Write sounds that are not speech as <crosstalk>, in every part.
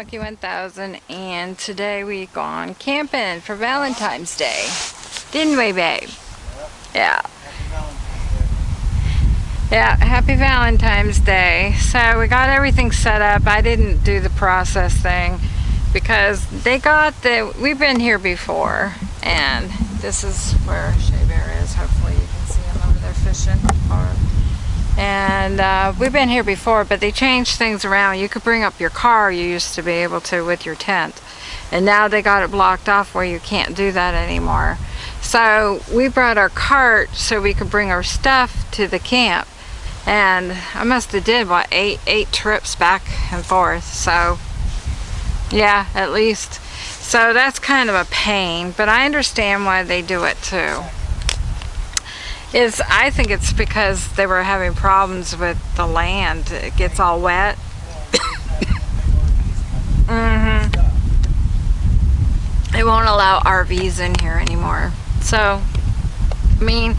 Hey everyone, it's Monkey 1000 and today we gone camping for Valentine's Day. Didn't we, babe? Yeah. Yeah, happy Valentine's Day. So we got everything set up. I didn't do the process thing because they got the, we've been here before and this is where Shea Bear is. Hopefully you can see him over there fishing. Or, and uh, we've been here before, but they changed things around. You could bring up your car, you used to be able to with your tent. And now they got it blocked off where you can't do that anymore. So we brought our cart so we could bring our stuff to the camp. And I must have did, what, eight, eight trips back and forth. So, yeah, at least. So that's kind of a pain, but I understand why they do it too is I think it's because they were having problems with the land. It gets all wet. mm hmm They won't allow RVs in here anymore. So, I mean,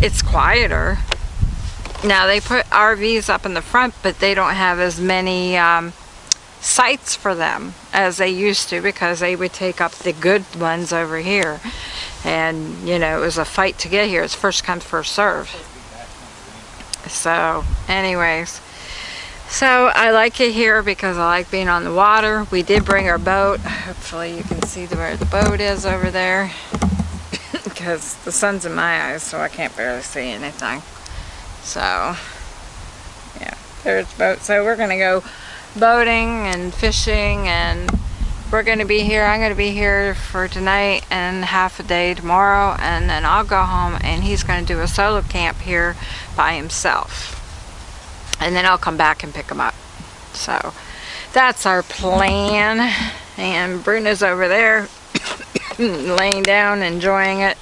it's quieter. Now they put RVs up in the front, but they don't have as many um, sites for them as they used to because they would take up the good ones over here. And you know it was a fight to get here. It's first come first serve so anyways. So I like it here because I like being on the water. We did bring our boat. Hopefully you can see where the boat is over there. <laughs> Because the sun's in my eyes so I can't barely see anything. So yeah there's the boat. So we're gonna go boating and fishing and we're going to be here. I'm going to be here for tonight and half a day tomorrow and then I'll go home and he's going to do a solo camp here by himself. And then I'll come back and pick him up. So that's our plan. And Bruno's over there <coughs> laying down enjoying it.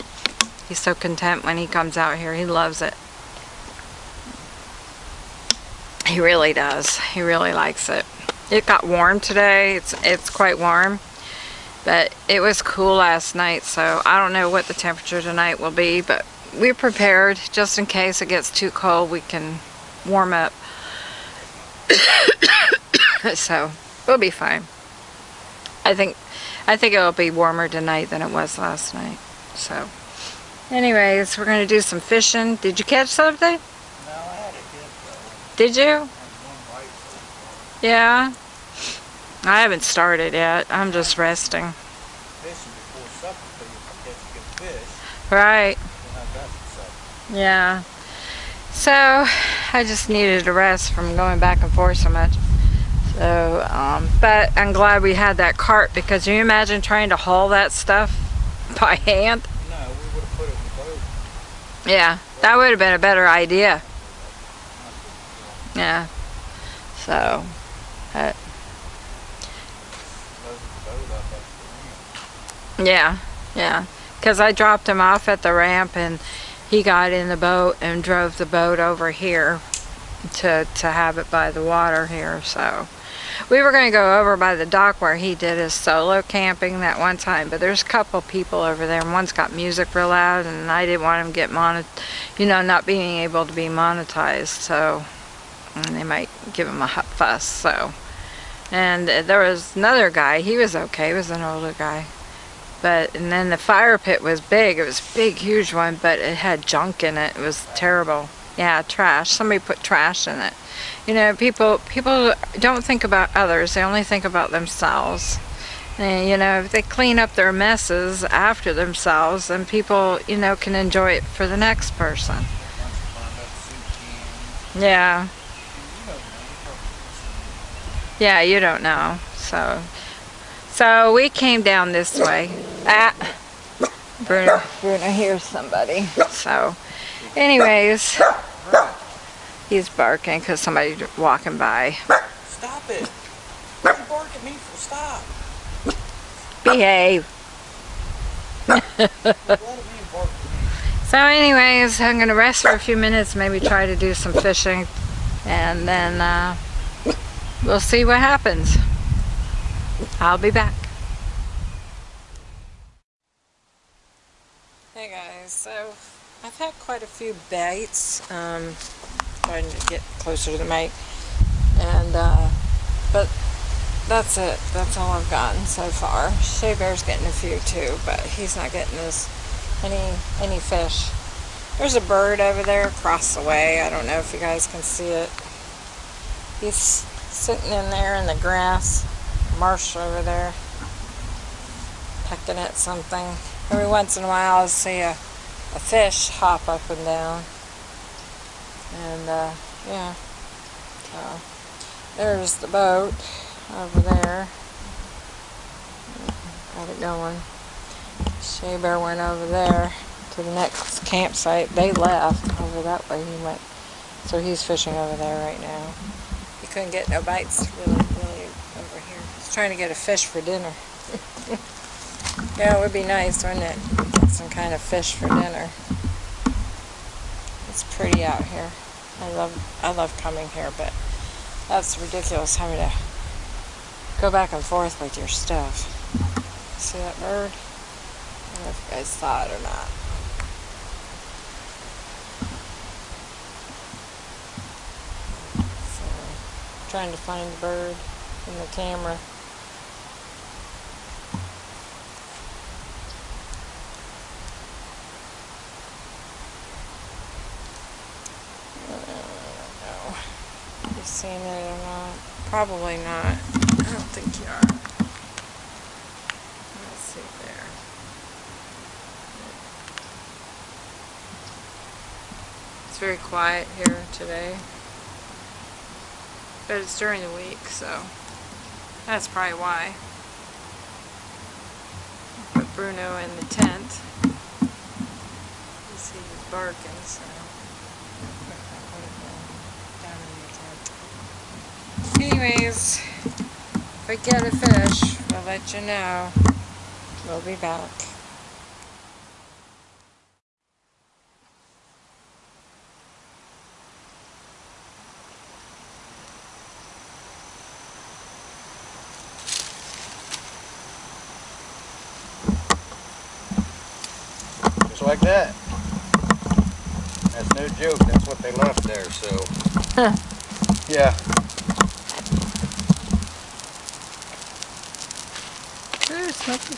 He's so content when he comes out here. He loves it. He really does. He really likes it. It got warm today. It's it's quite warm. But it was cool last night, so I don't know what the temperature tonight will be, but we're prepared just in case it gets too cold, we can warm up. <coughs> so, we'll be fine. I think I think it'll be warmer tonight than it was last night. So, anyways, we're going to do some fishing. Did you catch something? No, I had a hit Did you? Yeah. I haven't started yet. I'm just resting. Fishing before supper catch a good fish. Right. Yeah. So, I just needed a rest from going back and forth so much. So, um, but I'm glad we had that cart because you imagine trying to haul that stuff by hand? No, we would have put it in the boat. Yeah, that would have been a better idea. Yeah. So, yeah, yeah. Because I dropped him off at the ramp and he got in the boat and drove the boat over here to, to have it by the water here. So we were going to go over by the dock where he did his solo camping that one time. But there's a couple people over there and one's got music real loud and I didn't want him to get monet, you know, not being able to be monetized. So and they might give him a hot fuss. So, and there was another guy. He was okay. He was an older guy. But and then the fire pit was big. It was a big, huge one, but it had junk in it. It was terrible. Yeah, trash. Somebody put trash in it. You know, people people don't think about others. They only think about themselves. And, you know, if they clean up their messes after themselves, then people, you know, can enjoy it for the next person. Yeah. Yeah, you don't know. So, so we came down this way. Ah, Bruno, Bruno hears somebody. So, anyways, he's barking because somebody's walking by. Stop it! What you bark at me for? Stop! Behave. <laughs> so anyways, I'm going to rest for a few minutes, maybe try to do some fishing, and then uh, we'll see what happens. I'll be back. Hey guys, so I've had quite a few bites, um, trying to get closer to the mic, and uh, but that's it. That's all I've gotten so far. Shea Bear's getting a few too, but he's not getting this any any fish. There's a bird over there across the way. I don't know if you guys can see it. He's sitting in there in the grass, marsh over there, pecking at something. Every once in a while I'll see a, a fish hop up and down. And uh, yeah, so there's the boat over there. Got it going. Shea Bear went over there to the next campsite. They left over that way. He went, so he's fishing over there right now. Couldn't get no bites really, really over here. He's trying to get a fish for dinner. <laughs> yeah, it would be nice, wouldn't it? Get some kind of fish for dinner. It's pretty out here. I love, I love coming here, but that's ridiculous having to go back and forth with your stuff. See that bird? I don't know if you guys saw it or not. So, trying to find the bird in the camera. Uh, know you've seen it or not. Probably not. I don't think you are. Let's see there. It's very quiet here today. But it's during the week, so that's probably why. Put Bruno in the tent. You see he's barking, so. Anyways, if I get a fish, we'll let you know. We'll be back. Just like that. That's no joke. That's what they left there, so. Huh. Yeah. Ooh, smoky.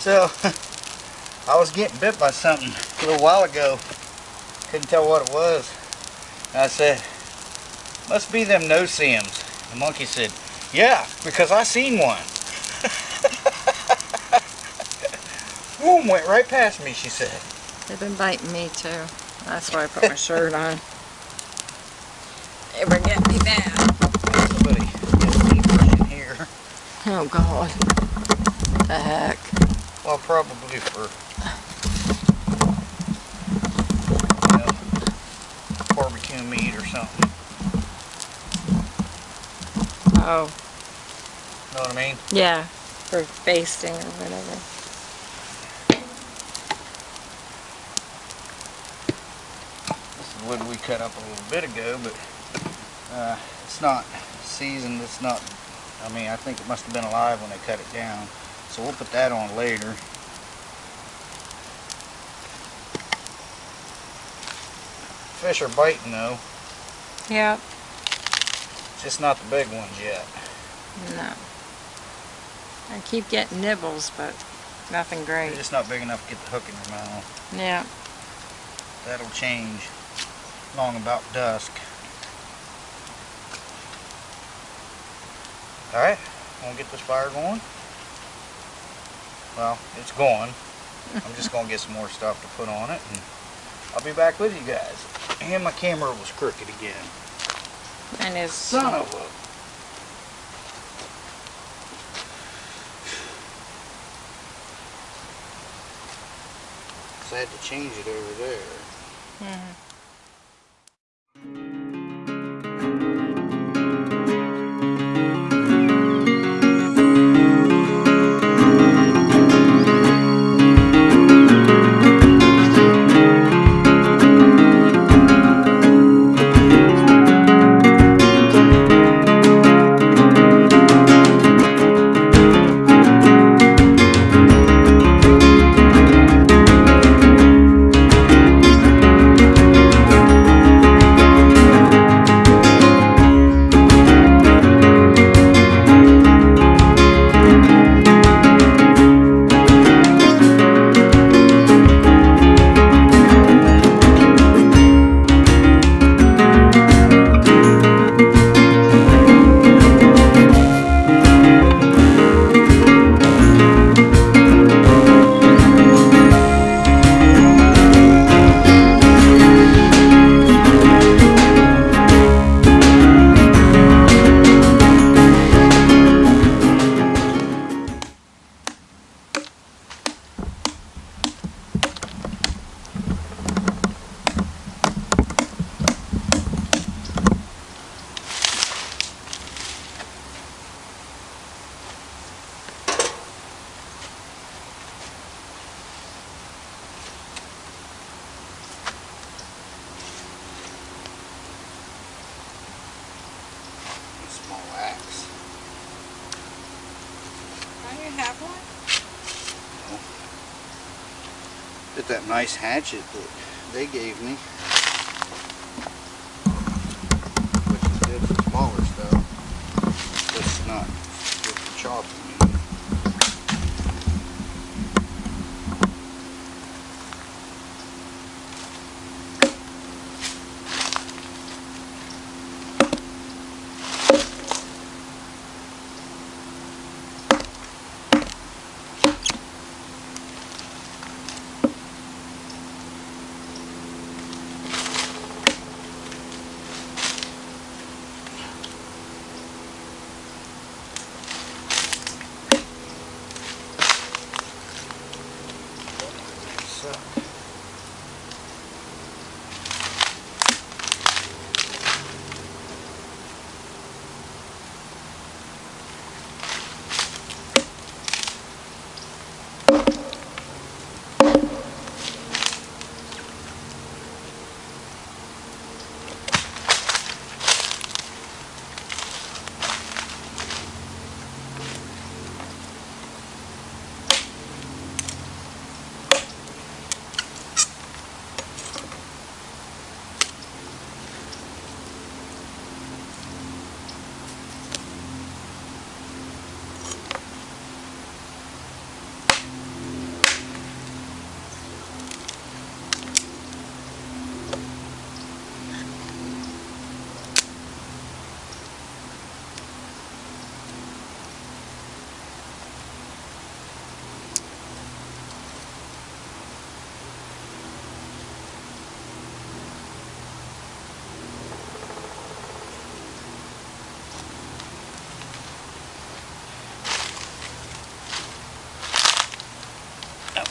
So, <laughs> I was getting bit by something a little while ago. Couldn't tell what it was. And I said, must be them no-see-ums. The monkey said, yeah, because I seen one. Boom, went right past me, she said. They've been biting me too. That's why I put my shirt on. They were getting me bad. Somebody get me in here. Oh God. The heck. Well, probably for you know, barbecue meat or something. Oh, Know what I mean? yeah. For basting or whatever. This is wood we cut up a little bit ago, but uh, it's not seasoned. It's not. I mean, I think it must have been alive when they cut it down. So we'll put that on later. Fish are biting though. Yep. Just not the big ones yet. No. I keep getting nibbles, but nothing They're great. just not big enough to get the hook in your mouth. Yeah. That'll change long about dusk. Alright, I'm gonna get this fire going? Well, it's going. I'm just gonna get some more stuff to put on it and I'll be back with you guys. And my camera was crooked again. And his Son of a <sighs> I had to change it over there. Mhm. have Get that nice hatchet that they gave me.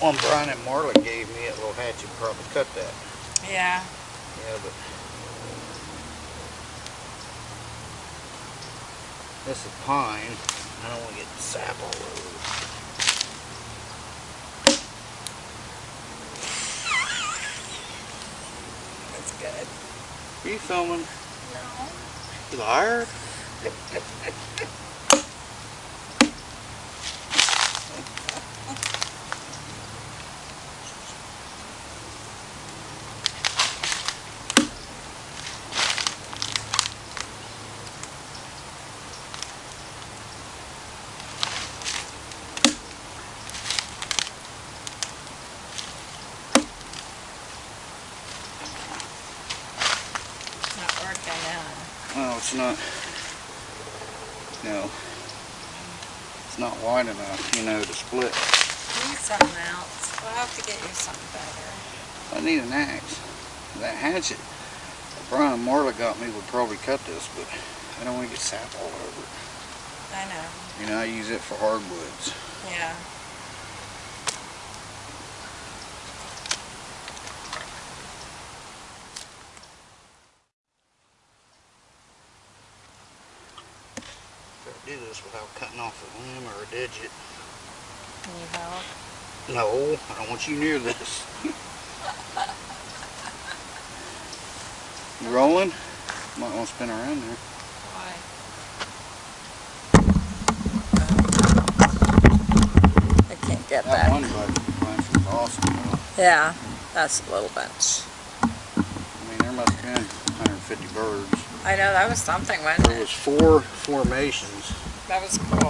One Brian and Marley gave me, that little hatchet probably cut that. Yeah. Yeah, but this is pine. I don't want to get the sap all over. That's good. Are you filming? No. Liar? <laughs> Not working now. Well, it's not. No. It's not wide enough, you know, to split. Need something else. We'll have to get you something better. I need an axe. That hatchet that Brian Marla got me would probably cut this, but I don't want to get sap all over it. I know. You know, I use it for hardwoods. Yeah. Gotta do this without cutting off a limb or a digit. Need help? No, I don't want you near this. you rolling? Might want to spin around there. Why? I can't get That that. one bunch, was awesome. Though. Yeah, that's a little bunch. I mean, there must have been 150 birds. I know, that was something, wasn't There it? was four formations. That was cool.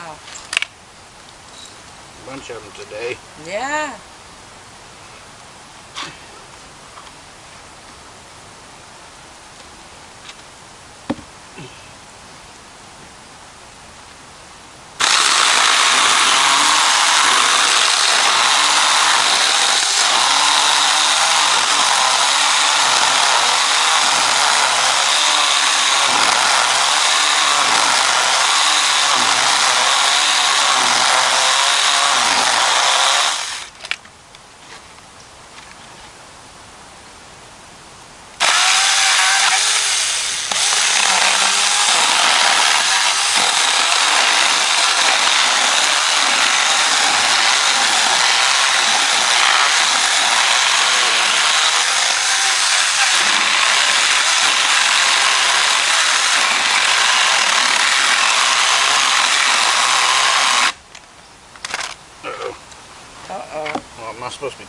Wow. A bunch of them today. Yeah.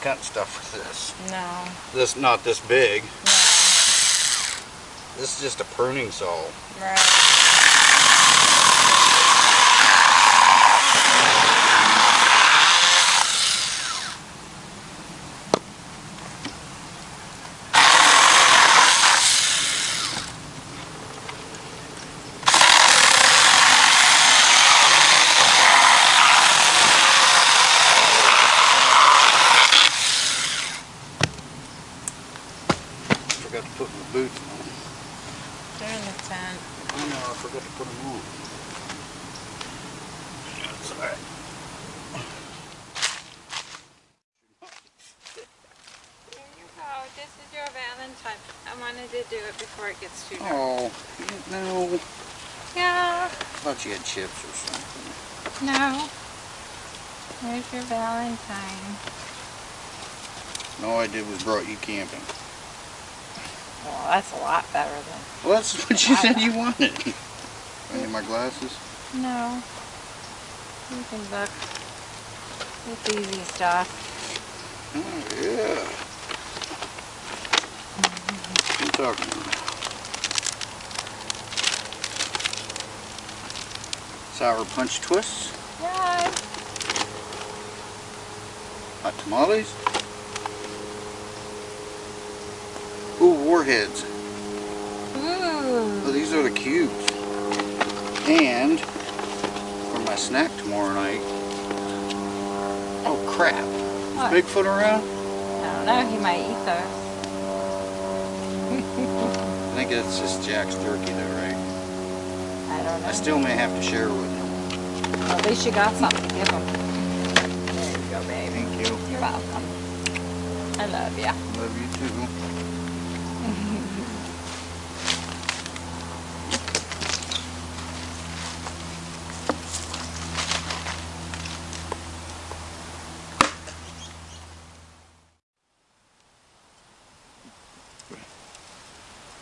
I'm not supposed cutting stuff with this. No. This, not this big. No. This is just a pruning saw. Right. Forgot to put my boots on. They're in the tent. I know, I forgot to put them on. That's alright. There you go. This is your Valentine. I wanted to do it before it gets too dark. Oh, no. Yeah. thought you had chips or something. No. There's your Valentine. No, I did was brought you camping. Well, that's a lot better than... Well, that's what you said you wanted. I need my glasses. No. You can look. It's easy stuff. Oh, yeah. What are you talking Sour punch twists, Yeah. hot tamales. Ooh, warheads. Ooh. Oh, these are the cubes. And for my snack tomorrow night. Oh crap. What? Is Bigfoot around? I don't know. He might eat those. <laughs> I think that's just Jack's turkey though, right? I don't know. I still may have to share with him. Well, at least you got something to give them. There you go, baby. Thank you. You're welcome. I love ya. Love you too.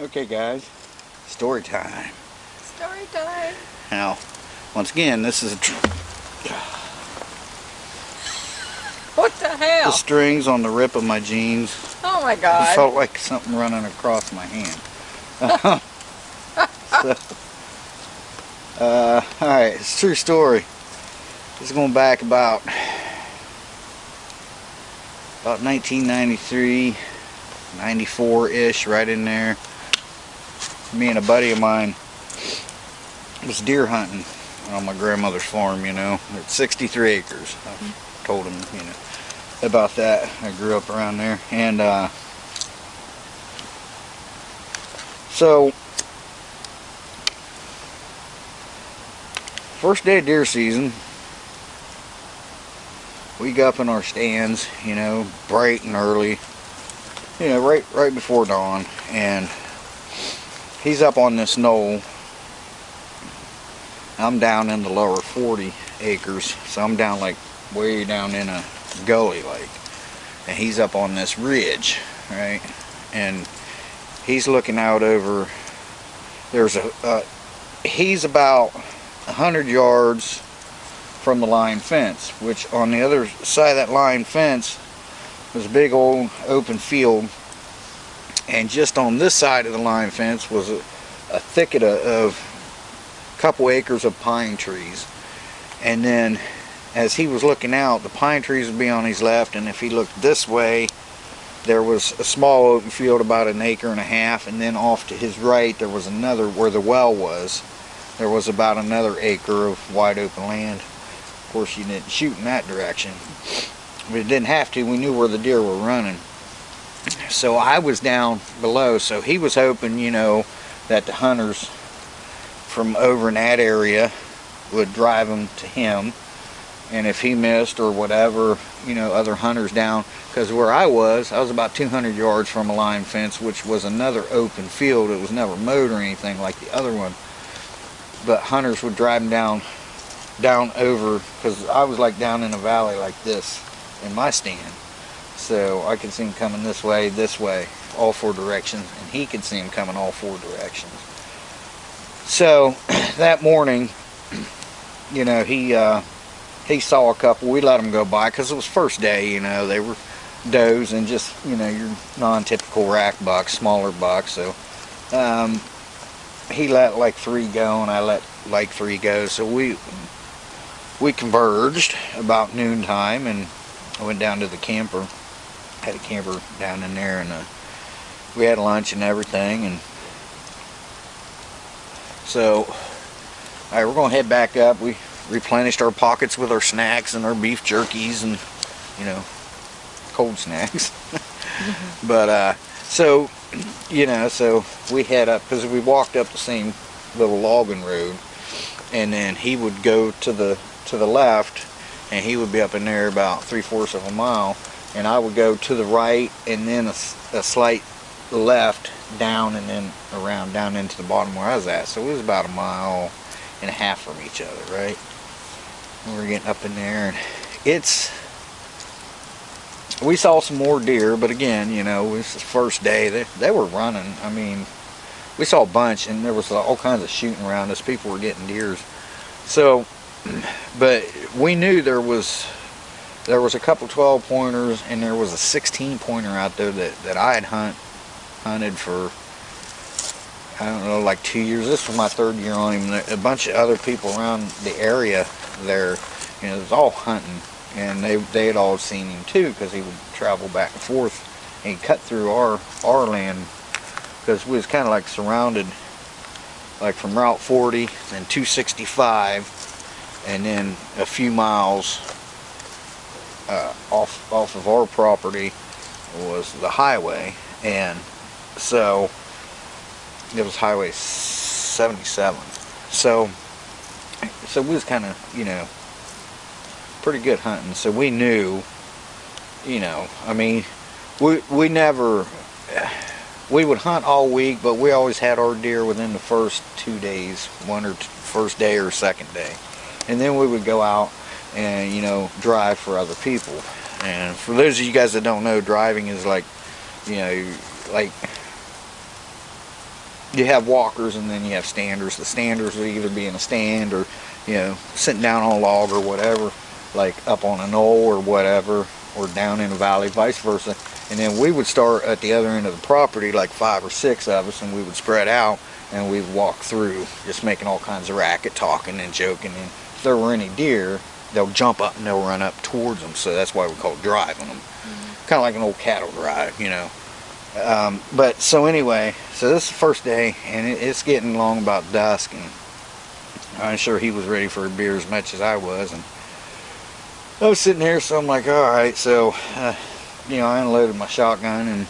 Okay guys, story time. Story time. Now, once again, this is What the hell? the strings on the rip of my jeans. Oh my It god. felt like something running across my hand. <laughs> so, uh, alright, it's a true story. This is going back about about 1993, 94-ish, right in there. Me and a buddy of mine was deer hunting on my grandmother's farm, you know. It's 63 acres. I told him, you know, about that. I grew up around there. And, uh, so, first day of deer season, we got up in our stands, you know, bright and early, you know, right right before dawn, and he's up on this knoll. I'm down in the lower 40 acres, so I'm down like way down in a gully like, and he's up on this ridge, right, and he's looking out over. There's a, uh, he's about hundred yards from the line fence, which on the other side of that line fence was a big old open field and just on this side of the line fence was a, a thicket of, of couple acres of pine trees. And then as he was looking out the pine trees would be on his left and if he looked this way there was a small open field about an acre and a half and then off to his right there was another where the well was there was about another acre of wide open land. Of course you didn't shoot in that direction it didn't have to. We knew where the deer were running. So I was down below. So he was hoping you know that the hunters from over in that area would drive them to him. And if he missed or whatever you know other hunters down because where I was I was about 200 yards from a line fence which was another open field. It was never mowed or anything like the other one. But hunters would drive them down down over because I was like down in a valley like this in my stand. So I could see him coming this way this way all four directions and he could see him coming all four directions so <clears throat> that morning <clears throat> you know he uh, he saw a couple. We let them go by because it was first day. You know, they were does and just you know your non-typical rack bucks, smaller bucks. So um, he let like three go, and I let like three go. So we we converged about noontime, and I went down to the camper. Had a camper down in there, and uh, we had lunch and everything, and so all right, we're gonna head back up. We replenished our pockets with our snacks and our beef jerkies and you know cold snacks. <laughs> But uh, so you know, so we head up because we walked up the same little logging road, and then he would go to the to the left, and he would be up in there about three fourths of a mile, and I would go to the right, and then a slight left down, and then around down into the bottom where I was at. So it was about a mile and a half from each other, right? And we're getting up in there, and it's we saw some more deer, but again, you know, is the first day. They, they were running. I mean, we saw a bunch, and there was all kinds of shooting around us. People were getting deers. So, <clears throat> but we knew there was there was a couple 12 pointers, and there was a 16 pointer out there that that I had hunt hunted for. I don't know, like two years. This was my third year on him. A bunch of other people around the area there, you know, it was all hunting and they they had all seen him too because he would travel back and forth and cut through our our land because we was kind of like surrounded like from Route 40 and 265 and then a few miles uh, off off of our property was the highway and so it was highway 77 so so we was kind of you know pretty good hunting, so we knew, you know, I mean, we we never we would hunt all week, but we always had our deer within the first two days, one or first day or second day, and then we would go out and you know drive for other people. And for those of you guys that don't know, driving is like, you know, like you have walkers and then you have standers. The standers would either be in a stand or, you know, sitting down on a log or whatever like up on a knoll or whatever or down in a valley vice versa. And then we would start at the other end of the property like five or six of us and we would spread out and we'd walk through just making all kinds of racket talking and joking. And if there were any deer they'll jump up and they'll run up towards them. So that's why we call it driving them. Mm-hmm. Kind of like an old cattle drive you know um, but so anyway so this is the first day and it, it's getting along about dusk and I'm sure he was ready for a beer as much as I was and I was sitting here, so I'm like, all right, so, uh, you know, I unloaded my shotgun and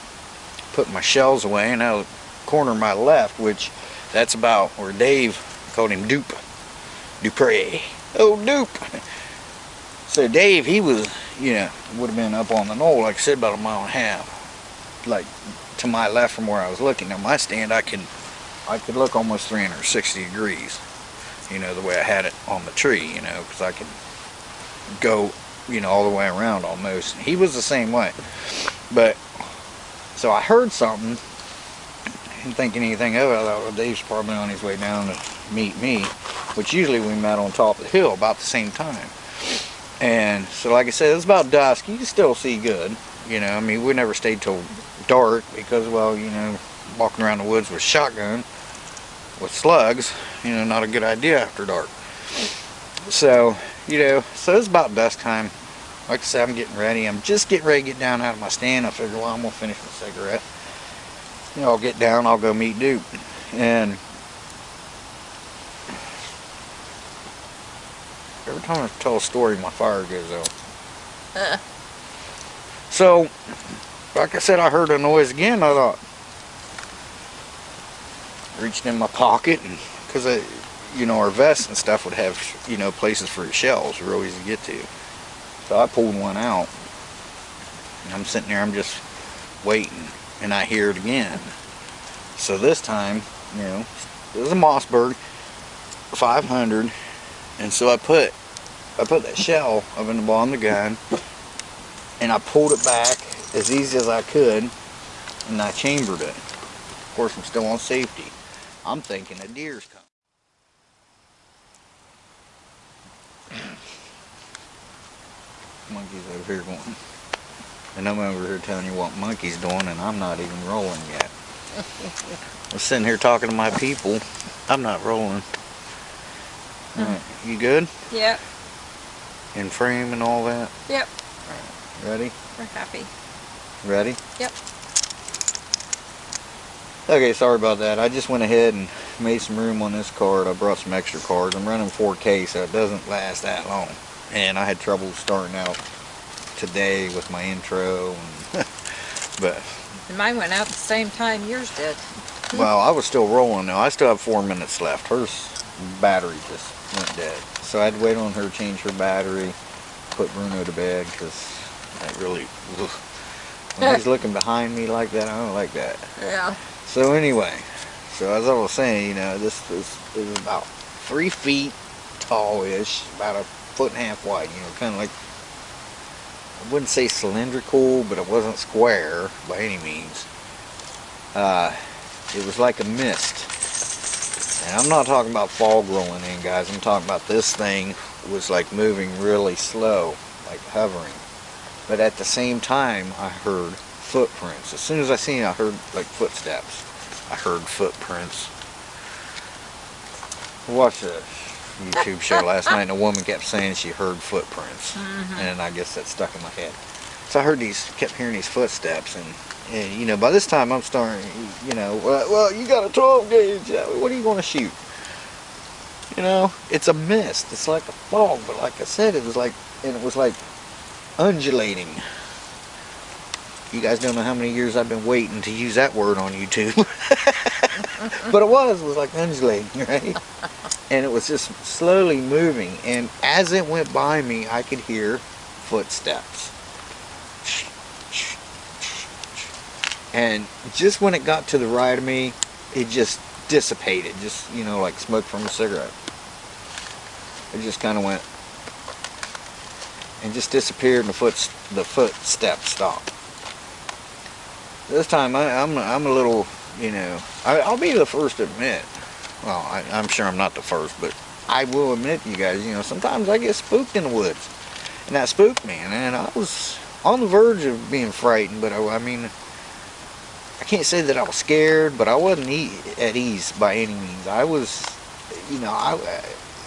put my shells away, and out corner my left, which that's about where Dave called him Dupe, Dupre. Oh, Dupe. <laughs> So Dave, he was, you know, would have been up on the knoll, like I said, about a mile and a half, like to my left from where I was looking. Now my stand, I could, I could look almost 360 degrees, you know, the way I had it on the tree, you know, because I could go, you know, all the way around almost. He was the same way. But, so I heard something, didn't think anything of it. I thought, well, Dave's probably on his way down to meet me, which usually we met on top of the hill about the same time. And so, like I said, it's about dusk. You can still see good. You know, I mean, we never stayed till dark because, well, you know, walking around the woods with shotgun with slugs, you know, not a good idea after dark. So, you know, so it's about dusk time. Like I said, I'm getting ready. I'm just getting ready to get down out of my stand. I figure, well, I'm gonna finish my cigarette. You know, I'll get down. I'll go meet Duke. And every time I tell a story, my fire goes out. Uh-uh. So, like I said, I heard a noise again. I thought, reached in my pocket, and because I, you know, our vests and stuff would have, you know, places for shells, real easy to get to. So I pulled one out, and I'm sitting there, I'm just waiting, and I hear it again. So this time, you know, it was a Mossberg 500, and so I put, I put that shell up in the bottom of the gun, and I pulled it back as easy as I could, and I chambered it. Of course, I'm still on safety. I'm thinking a deer's coming. <clears throat> monkeys over here going. And I'm over here telling you what monkey's doing, and I'm not even rolling yet. <laughs> I'm sitting here talking to my people. I'm not rolling. Hmm. All right, you good? Yep, In frame and all that? yep, Ready? we're happy. Ready? Yep. Okay, sorry about that. I just went ahead and made some room on this card. I brought some extra cards. I'm running 4K, so it doesn't last that long. And I had trouble starting out today with my intro. And <laughs> but, And mine went out the same time yours did. <laughs> <laughs> well, I was still rolling now. I still have four minutes left. Hers battery just went dead. So I had to wait on her to change her battery, put Bruno to bed, because that really, ugh. When he's looking behind me like that, I don't like that. Yeah. So anyway, so as I was saying, you know, this is, is about three feet tall-ish, about a foot and a half wide. You know, kind of like I wouldn't say cylindrical, but it wasn't square by any means. Uh, it was like a mist, and I'm not talking about fog rolling in, guys. I'm talking about this thing was like moving really slow, like hovering. But at the same time, I heard footprints. As soon as I seen it, I heard like footsteps. I heard footprints. I watched a YouTube show last night and a woman kept saying she heard footprints. And I guess that stuck in my head. So I heard these, kept hearing these footsteps and, and you know, by this time I'm starting, you know, well, well you got a 12 gauge, uh, what are you going to shoot? You know, it's a mist. It's like a fog, but like I said, it was like, and it was like undulating. You guys don't know how many years I've been waiting to use that word on YouTube. <laughs> but it was, it was like undulating, <laughs> right? And it was just slowly moving. And as it went by me, I could hear footsteps. And just when it got to the right of me, it just dissipated, just, you know, like smoke from a cigarette. It just kind of went and just disappeared and the foot the footsteps stopped. This time I, I'm I'm a little, you know, I, I'll be the first to admit. Well, I, I'm sure I'm not the first, but I will admit, you guys, you know, sometimes I get spooked in the woods, and that spooked me, and, and I was on the verge of being frightened, but I, I mean, I can't say that I was scared, but I wasn't e at ease by any means. I was, you know, I,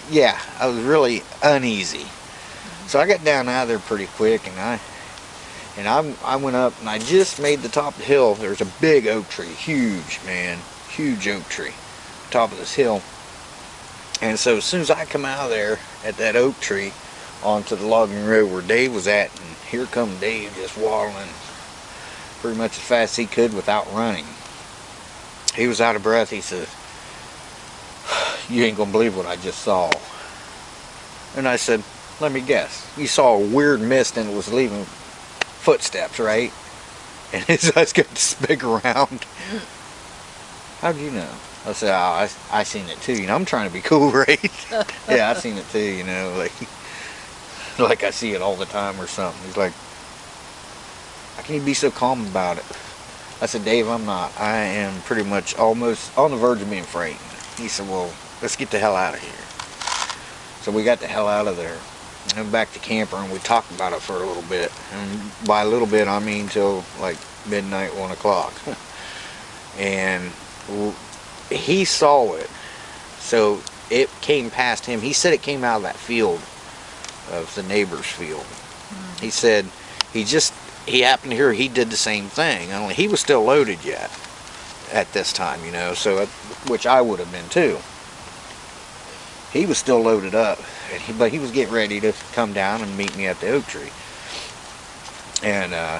yeah, I was really uneasy. So I got down out of there pretty quick, and I and I, I went up and I just made the top of the hill. There's a big oak tree, huge man, huge oak tree, top of this hill. And so as soon as I come out of there at that oak tree onto the logging road where Dave was at, and here come Dave just waddling pretty much as fast as he could without running. He was out of breath. He said, you ain't gonna believe what I just saw. And I said, let me guess. You saw a weird mist and it was leaving footsteps, right? <laughs> And his eyes got this big around. How'd you know? I said, oh, I, I seen it too. You know, I'm trying to be cool, <laughs> right? yeah, I seen it too, you know, like, <laughs> like I see it all the time or something. He's like, how can you be so calm about it? I said, Dave, I'm not. I am pretty much almost on the verge of being frightened. He said, well, let's get the hell out of here. So we got the hell out of there. Went back to camper and we talked about it for a little bit. And by a little bit, I mean till like midnight, one o'clock. <laughs> and he saw it. So it came past him. He said it came out of that field, of the neighbor's field. Mm. He said he just, he happened to hear he did the same thing. Only he was still loaded yet at this time, you know, so, uh, which I would have been too. He was still loaded up, but he was getting ready to come down and meet me at the oak tree. And uh,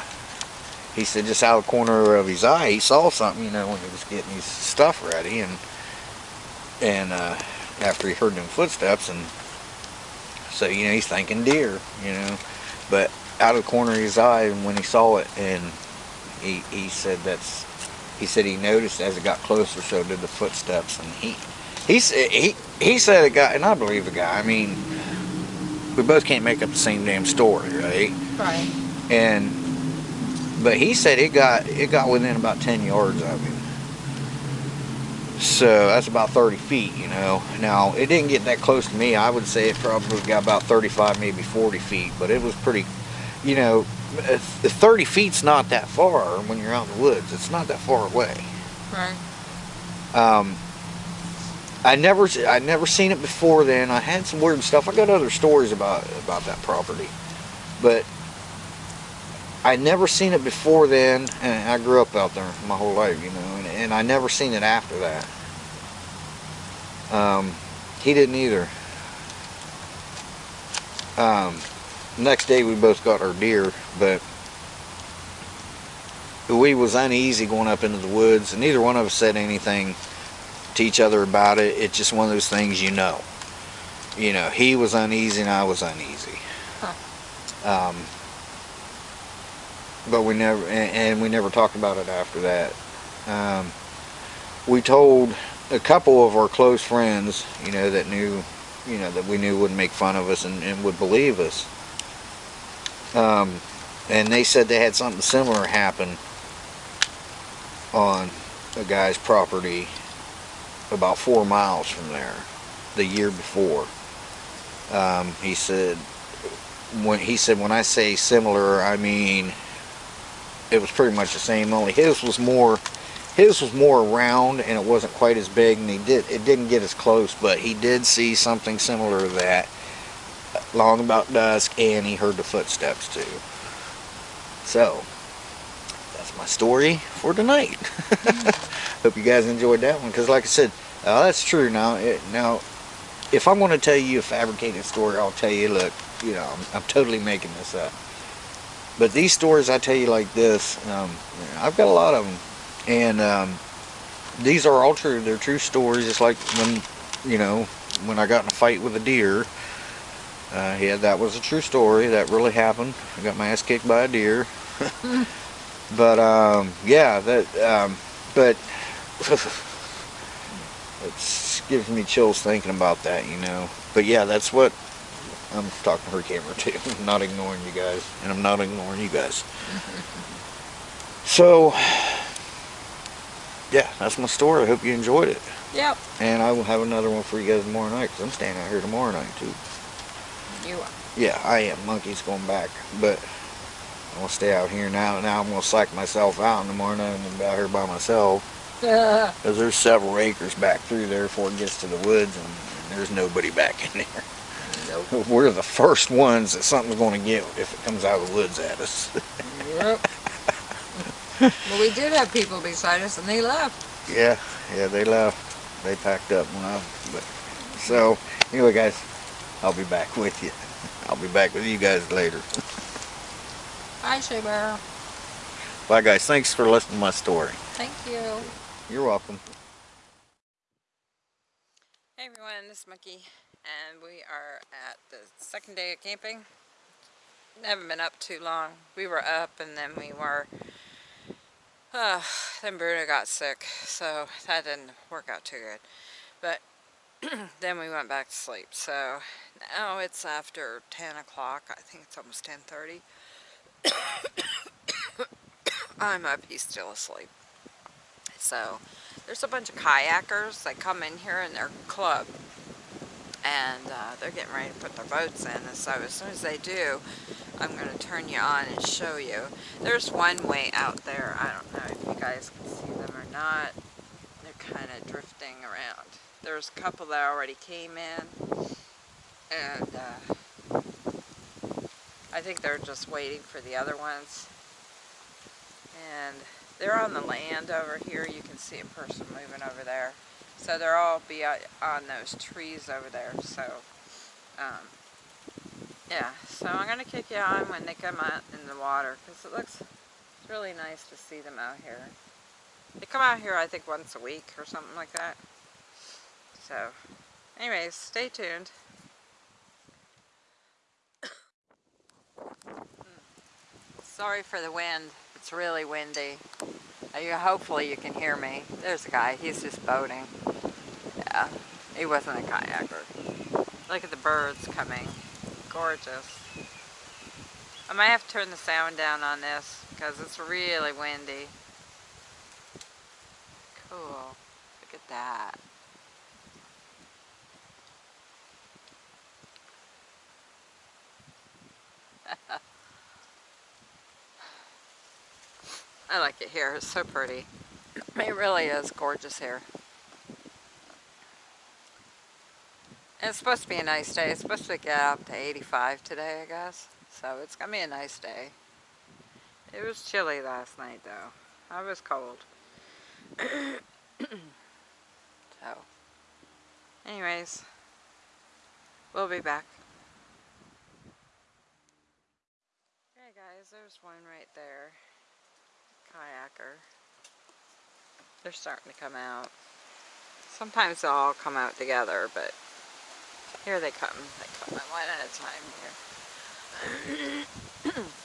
he said just out of the corner of his eye, he saw something, you know, when he was getting his stuff ready, and and uh, after he heard them footsteps, and so you know he's thinking deer, you know, but out of the corner of his eye, and when he saw it, and he he said that's he said he noticed as it got closer, so did the footsteps, and he he said he he said it got, and I believe the guy. I mean, we both can't make up the same damn story, right? Right. And but he said it got it got within about 10 yards of him. So that's about 30 feet, you know. Now it didn't get that close to me. I would say it probably got about 35, maybe 40 feet, but it was pretty you know, uh, 30 feet's not that far when you're out in the woods. It's not that far away. Right. Um, I never, I never seen it before then. I had some weird stuff. I got other stories about about that property, but I never seen it before then. And I grew up out there my whole life, you know, and, and I never seen it after that. Um, he didn't either. Um, next day we both got our deer, but we was uneasy going up into the woods, and neither one of us said anything to each other about it. It's just one of those things you know. You know, he was uneasy and I was uneasy. Um, but we never, and, and we never talked about it after that. Um, we told a couple of our close friends, you know, that knew, you know, that we knew wouldn't make fun of us and, and would believe us. Um, and they said they had something similar happen on a guy's property about four miles from there the year before. Um, he said when he said when I say similar, I mean it was pretty much the same. Only his was more his was more round and it wasn't quite as big, and he did it didn't get as close, but he did see something similar to that long about dusk, and he heard the footsteps too. So my story for tonight. <laughs> Hope you guys enjoyed that one, because like I said, uh, that's true. Now, it, now, if I'm going to tell you a fabricated story, I'll tell you, look, you know, I'm, I'm totally making this up. But these stories I tell you like this, um, I've got a lot of them, and um, these are all true. They're true stories. Just like when, you know, when I got in a fight with a deer. Uh, yeah, that was a true story. That really happened. I got my ass kicked by a deer. <laughs> but um, yeah, that. Um, but <laughs> it gives me chills thinking about that, you know. But yeah, that's what I'm talking to her camera too. I'm not ignoring you guys, and I'm not ignoring you guys. so, yeah, that's my story. I hope you enjoyed it. Yep. And I will have another one for you guys tomorrow night, because I'm staying out here tomorrow night too. You are. Yeah, I am. Monkey's going back, but I'm to stay out here now. Now I'm going to psych myself out in the morning and be out here by myself. <laughs> Because there's several acres back through there before it gets to the woods, and, and there's nobody back in there. Nope. <laughs> We're the first ones that something's going to get if it comes out of the woods at us. Yep. <laughs> well, we did have people beside us, and they left. yeah, yeah, they left. They packed up when I. But so anyway, guys, I'll be back with you. I'll be back with you guys later. Hi, Shea Bear. Bye, guys. Thanks for listening to my story. Thank you. You're welcome. Hey everyone, this is Monkey, and we are at the second day of camping. Haven't been up too long. We were up, and then we were. Uh, then Bruno got sick, so that didn't work out too good. But <clears throat> then we went back to sleep. So now it's after 10 o'clock. I think it's almost 10:30. I'm up. He's still asleep. So there's a bunch of kayakers that come in here in their club and uh, they're getting ready to put their boats in and so as soon as they do I'm going to turn you on and show you there's one way out there I don't know if you guys can see them or not they're kind of drifting around there's a couple that already came in and uh, I think they're just waiting for the other ones and they're on the land over here. You can see a person moving over there. So they'll all be on those trees over there. So, um, yeah. So I'm going to kick you on when they come out in the water because it looks it's really nice to see them out here. They come out here, I think, once a week or something like that. So, anyways, stay tuned. Sorry for the wind. It's really windy. Uh, hopefully you can hear me. There's a guy. He's just boating. Yeah, he wasn't a kayaker. Look at the birds coming. Gorgeous. I might have to turn the sound down on this because it's really windy. Cool. Look at that. I like it here. It's so pretty. It really is gorgeous here. It's supposed to be a nice day. It's supposed to get up to 85 today, I guess. So it's going to be a nice day. It was chilly last night, though. I was cold. <clears throat> so, anyways, we'll be back. Hey guys, there's one right there. Kayaker. They're starting to come out. Sometimes they'll all come out together, but here they come. They come one at a time here. <clears throat>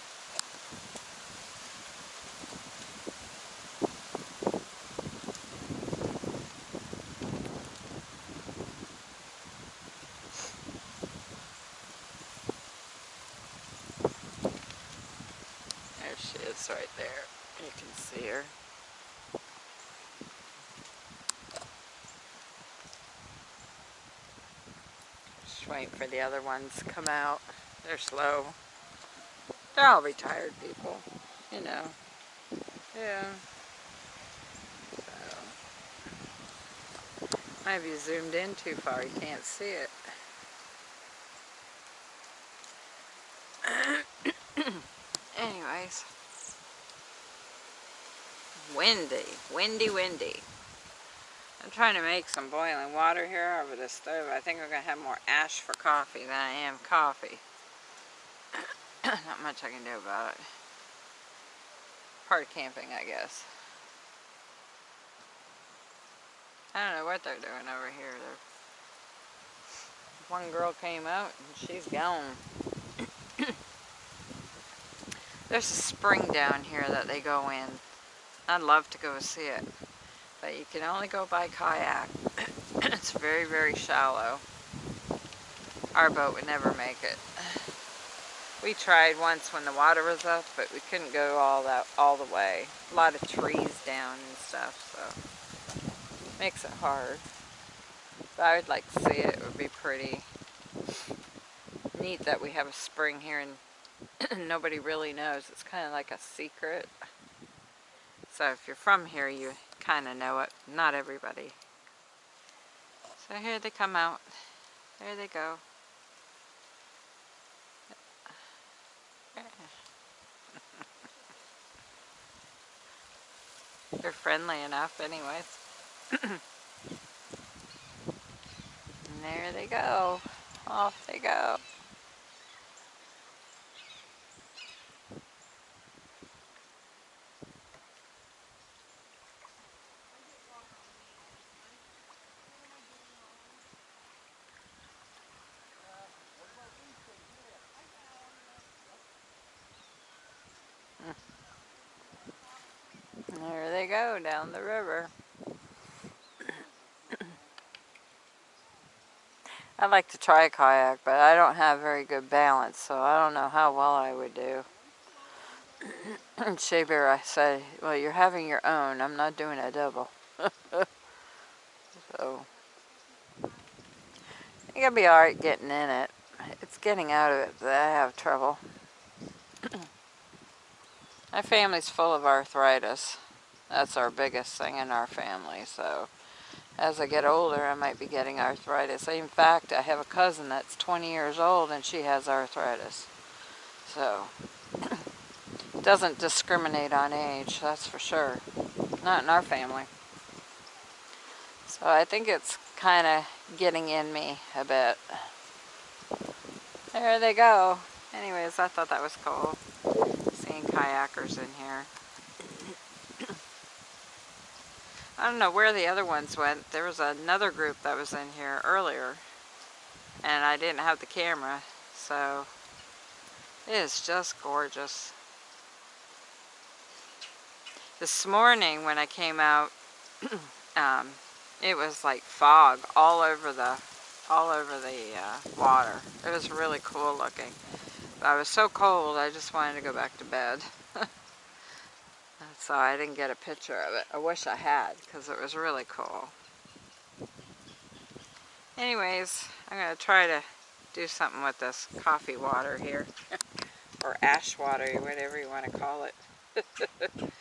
There she is right there. You can see her. Just waiting for the other ones come out. They're slow. They're all retired people, you know. Yeah. So. Might be zoomed in too far, you can't see it. <coughs> Anyways. Windy, windy, windy. I'm trying to make some boiling water here over the stove. I think I'm going to have more ash for coffee than I am coffee. <coughs> Not much I can do about it. Part of camping, I guess. I don't know what they're doing over here. They're... One girl came out and she's gone. <coughs> There's a spring down here that they go in. I'd love to go see it. But you can only go by kayak. <clears throat> it's very, very shallow. Our boat would never make it. We tried once when the water was up, but we couldn't go all that all the way. A lot of trees down and stuff, so makes it hard. But I would like to see it. It would be pretty neat that we have a spring here and <clears throat> nobody really knows. It's kind of like a secret. So if you're from here, you kind of know it. Not everybody. So here they come out. There they go. <laughs> They're friendly enough anyways. <clears throat> and there they go. Off they go. There they go down the river. I'd like to try a kayak, but I don't have very good balance, so I don't know how well I would do. <coughs> Shea Bear, I said, well, you're having your own. I'm not doing a double. <laughs> so, I think I'll be alright getting in it. It's getting out of it that I have trouble. <coughs> My family's full of arthritis. That's our biggest thing in our family, so as I get older, I might be getting arthritis. In fact, I have a cousin that's 20 years old and she has arthritis. So, it <coughs> doesn't discriminate on age, that's for sure. Not in our family. So I think it's kind of getting in me a bit. There they go. Anyways, I thought that was cool Seeing kayakers in here. I don't know where the other ones went. There was another group that was in here earlier. And I didn't have the camera. So it is just gorgeous. This morning when I came out, <clears throat> um, it was like fog all over the all over the uh, water. It was really cool looking. I was so cold, I just wanted to go back to bed. So I didn't get a picture of it. I wish I had, because it was really cool. Anyways, I'm going to try to do something with this coffee water here. <laughs> or ash water, whatever you want to call it. <laughs>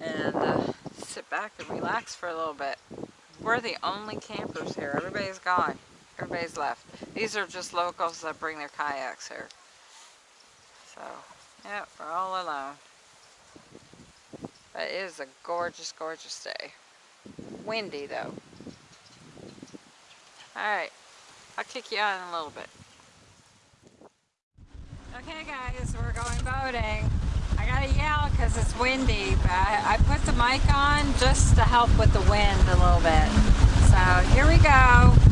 and uh, sit back and relax for a little bit. We're the only campers here. Everybody's gone. Everybody's left. These are just locals that bring their kayaks here. So, yeah, we're all alone. It is a gorgeous, gorgeous day. Windy though. Alright, I'll kick you out in a little bit. Okay guys, we're going boating. I gotta yell because it's windy, but I, I put the mic on just to help with the wind a little bit. So here we go.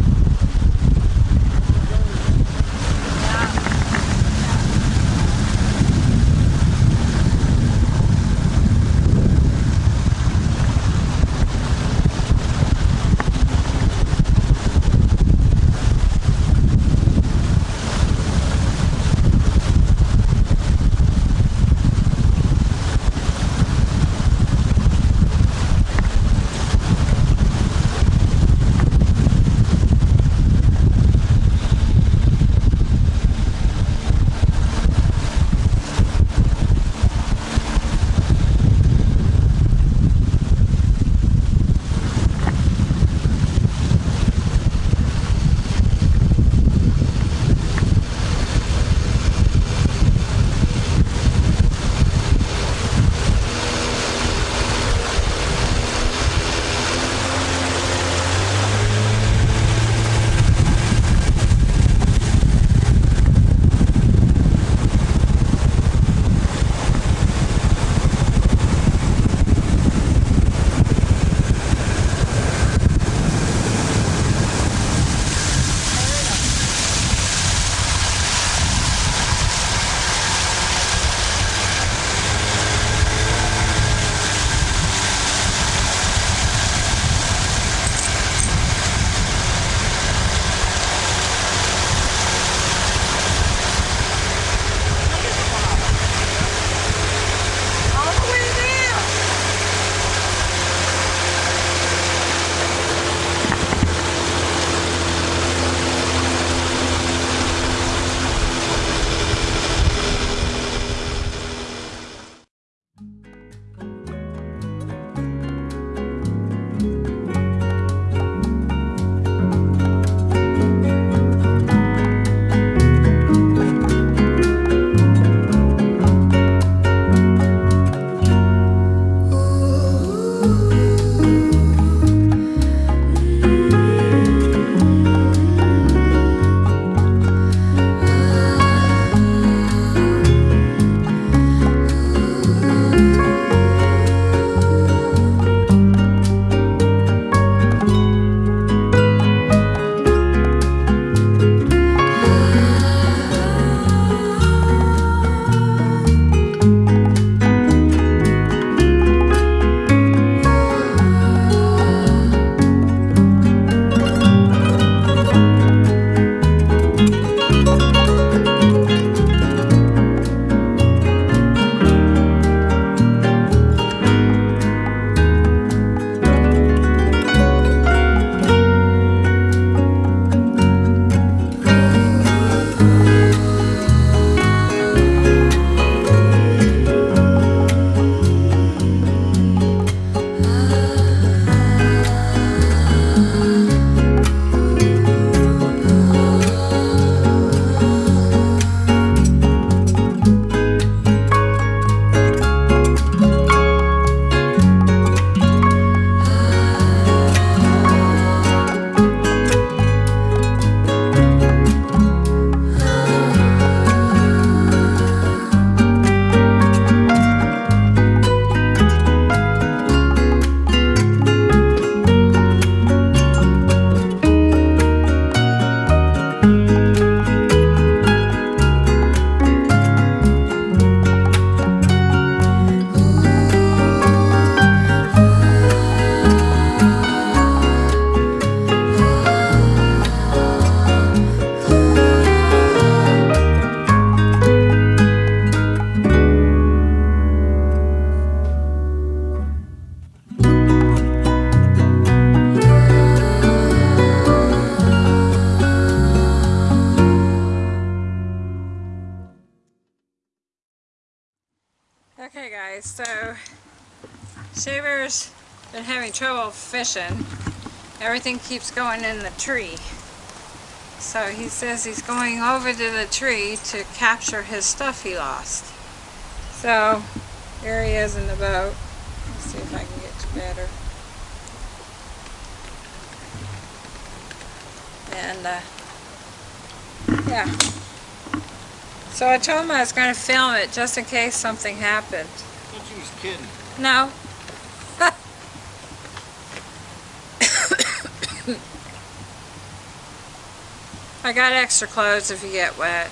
Fishing. Everything keeps going in the tree. So he says he's going over to the tree to capture his stuff he lost. So here he is in the boat. Let's see if I can get better. And uh, yeah. So I told him I was going to film it just in case something happened. I thought you was kidding. No. I got extra clothes if you get wet.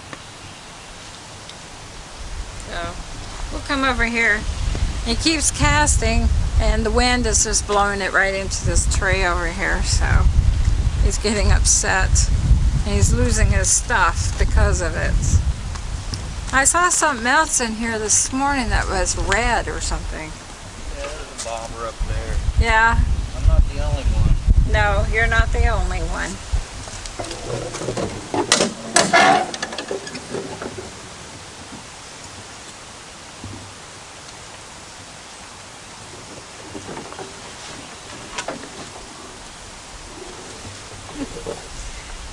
So, we'll come over here. He keeps casting and the wind is just blowing it right into this tree over here, so he's getting upset. And he's losing his stuff because of it. I saw something else in here this morning that was red or something. Yeah, there's a bobber up there. Yeah, I'm not the only one. no, you're not the only one.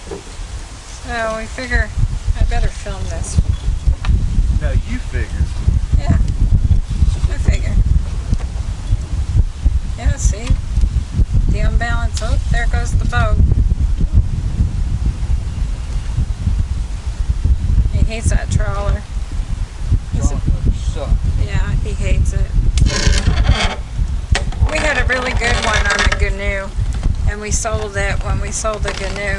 So we figure I better film this. No, you figure. Yeah, I figure. Yeah, see? The unbalance. Oh, there goes the boat. He hates that trawler. He's a- suck. yeah, he hates it. We had a really good one on the Gnu, and we sold it when we sold the Gnu.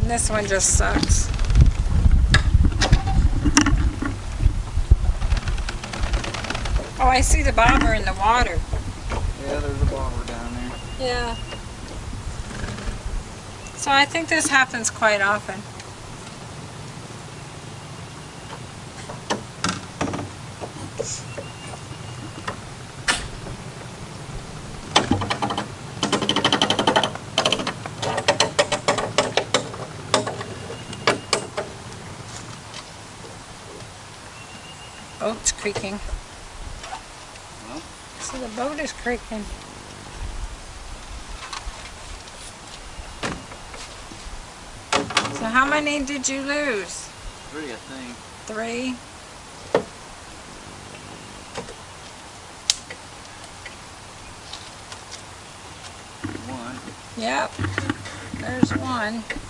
And this one just sucks. Oh, I see the bobber in the water. Yeah, there's a bobber down there. Yeah. So I think this happens quite often. Oh, it's creaking. Well. So the boat is creaking. So how many did you lose? Three, I think. Three? One. Yep. There's one.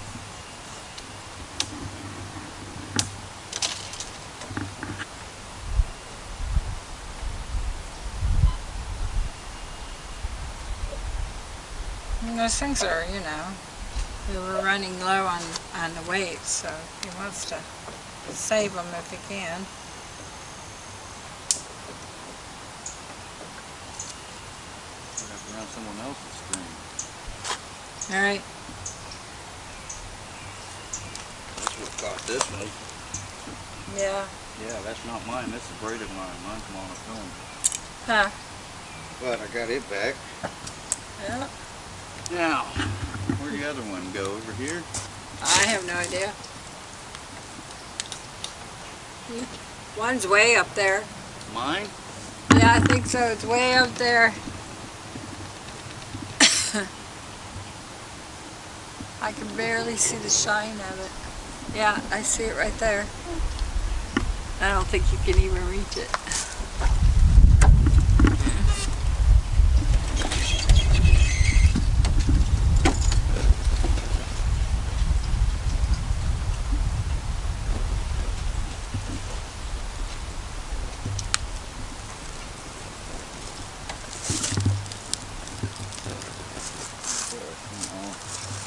Those things are, you know, we were running low on, on the weight, so he wants to save them if he can. We're have to run someone else's string. All right. That's what caught this one. Yeah. Yeah, that's not mine. That's the braided line. Mine's come on a film. Huh. But I got it back. Yeah. Now, where'd the other one go? Over here? I have no idea. One's way up there. Mine? Yeah, I think so. It's way up there. <coughs> I can barely see the shine of it. Yeah, I see it right there. I don't think you can even reach it.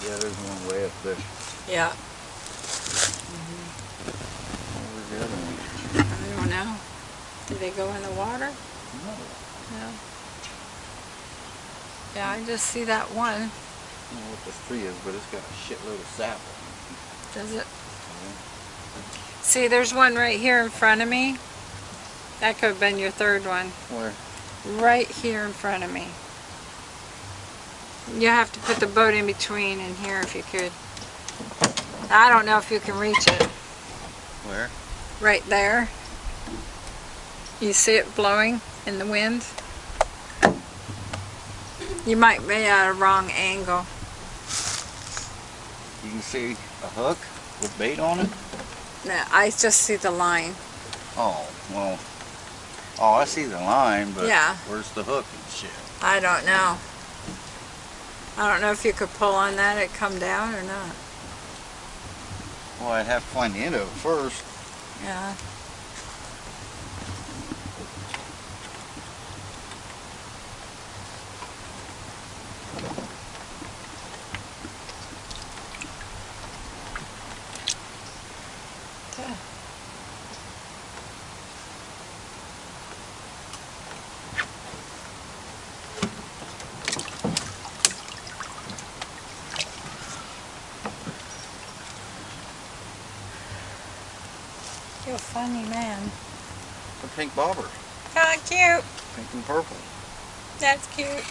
Yeah, there's one way up there. Yeah, Where's the other one? I don't know. Did they go in the water? No. No. Yeah, I just see that one. I don't know what this tree is, but it's got a shitload of sap Does it? it. See, there's one right here in front of me. That could have been your third one. Where? Right here in front of me. You have to put the boat in between and here if you could. I don't know if you can reach it. Where? Right there. You see it blowing in the wind? You might be at a wrong angle. You can see a hook with bait on it. No, I just see the line. Oh, well. Oh, I see the line, but Yeah. where's the hook and shit? I don't know. I don't know if you could pull on that and come down or not. Well, I'd have to find the end of it first. Yeah. Funny man. The pink bobber. Oh, cute. Pink and purple. That's cute.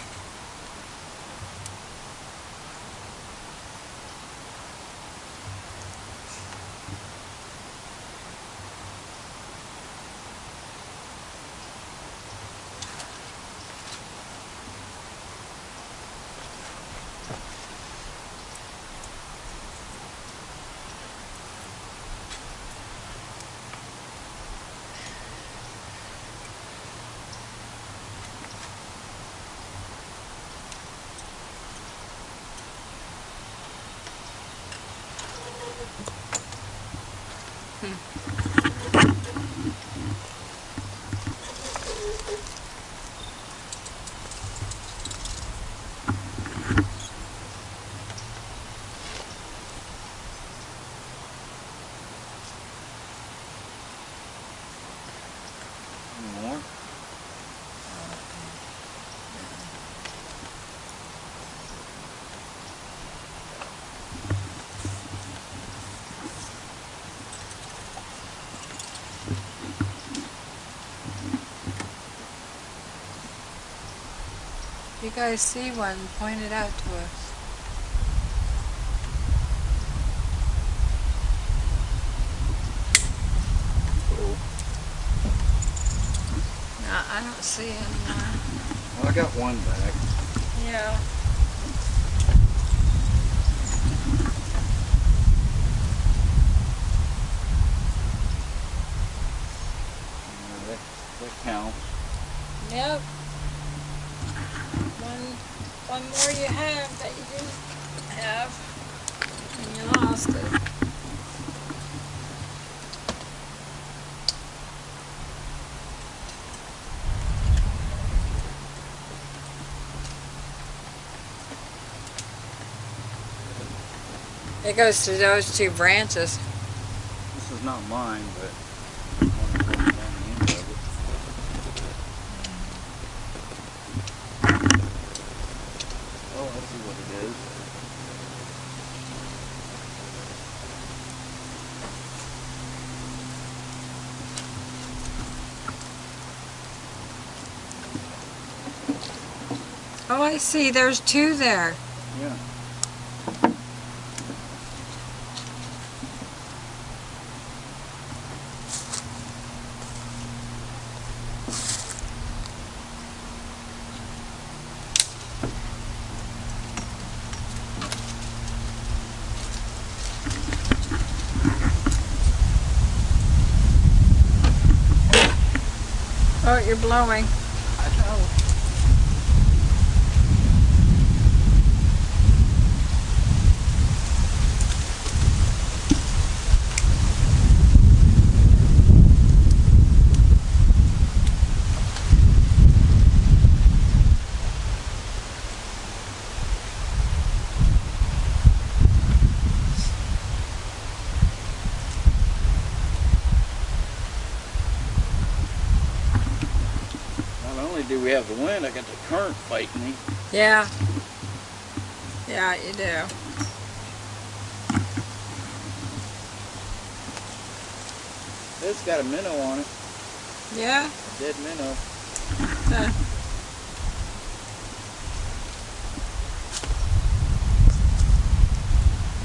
Any more? You guys see one, point it out to us. Oh. No, I don't see any. Well, I got one back. Yeah. Uh, that, that counts. Yep. One, one more you have that you didn't have, and you lost it. It goes to those two branches. This is not mine, but I wanna put it on the end of it. Oh, I see what it is. Oh, I see. There's two there. Yeah. Oh, you're blowing. I know. Not only do we have the wind, I got the current fighting me. Yeah. Yeah, you do. It's got a minnow on it, Yeah? a dead minnow. Uh,